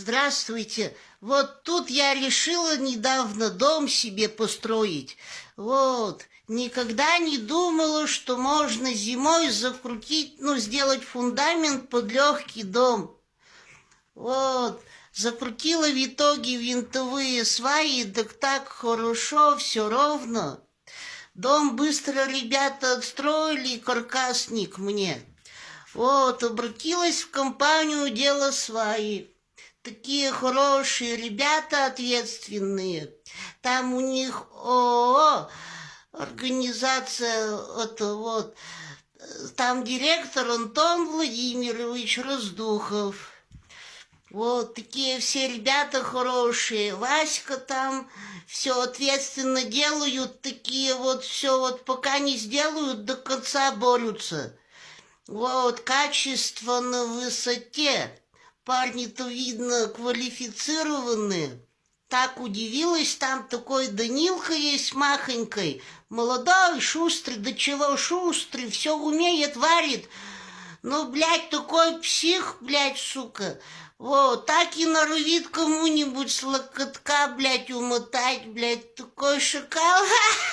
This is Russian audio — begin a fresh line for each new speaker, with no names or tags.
Здравствуйте. Вот тут я решила недавно дом себе построить. Вот. Никогда не думала, что можно зимой закрутить, ну, сделать фундамент под легкий дом. Вот. Закрутила в итоге винтовые сваи, так так хорошо, все ровно. Дом быстро ребята отстроили, каркасник мне. Вот, обратилась в компанию «Дело сваи». Такие хорошие ребята, ответственные. Там у них ООО, организация, это вот, там директор Антон Владимирович Раздухов. Вот такие все ребята хорошие. Васька там все ответственно делают, такие вот все вот пока не сделают, до конца борются. Вот, качество на высоте. Парни-то, видно, квалифицированные. Так удивилась, там такой Данилка есть махонькой. Молодой, шустрый, до чего шустрый, все умеет, варит. Ну, блядь, такой псих, блядь, сука. Вот, так и норовит кому-нибудь с локотка, блядь, умотать, блядь, такой шакал.